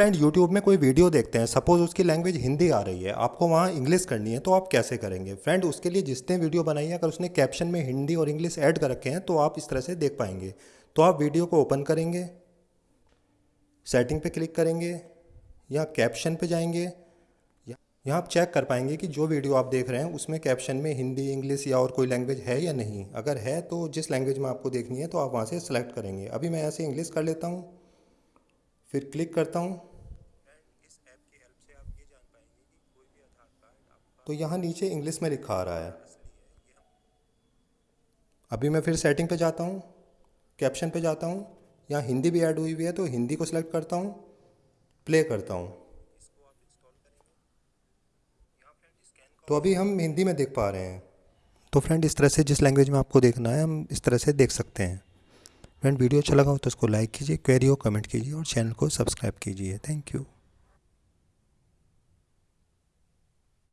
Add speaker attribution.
Speaker 1: Friend YouTube में कोई video देखते हैं सपोज़ उसकी लैंग्वेज हिंदी आ रही है, आपको वहाँ इंग्लिश करनी है तो आप कैसे करेंगे? फ्रेंड उसके लिए जिसने वीडियो बनाई है, अगर उसने कैप्शन में हिंदी और इंग्लिश ऐड कर रखे हैं तो आप इस तरह से देख पाएँगे। तो आप वीडियो को ओपन करेंगे सेटिंग पे क्लिक करेंगे, या कैप्शन पे जाएँगे यहाँ आप चेक कर पाएँगे कि जो वीडियो आप देख रहे हैं, उसमें कैप्शन में हिंदी इंग्लिश या और कोई लैंग्वेज है या नहीं। अगर है तो जिस लैंग्वेज में आपको देखनी है तो आप वहाँ से सेलेक्ट करेंगे। अभी मैं ऐसे इंग्लिश कर लेता हूँ, फिर क्लिक करता हूँ। तो यहाँ नीचे इंग्लिश में लिखा आ रहा है। अभी मैं फिर सेटिंग पे जाता हूँ कैप्शन पे जाता हूँ, यहाँ हिंदी भी ऐड हुई हुई है तो हिंदी को सिलेक्ट करता हूँ प्ले करता हूँ। तो अभी हम हिंदी में देख पा रहे हैं। तो फ्रेंड इस तरह से जिस लैंग्वेज में आपको देखना है, हम इस तरह से देख सकते हैं। फ्रेंड वीडियो अच्छा लगा हो तो उसको लाइक कीजिए क्वेरी हो कमेंट कीजिए और चैनल को सब्सक्राइब कीजिए। Thank you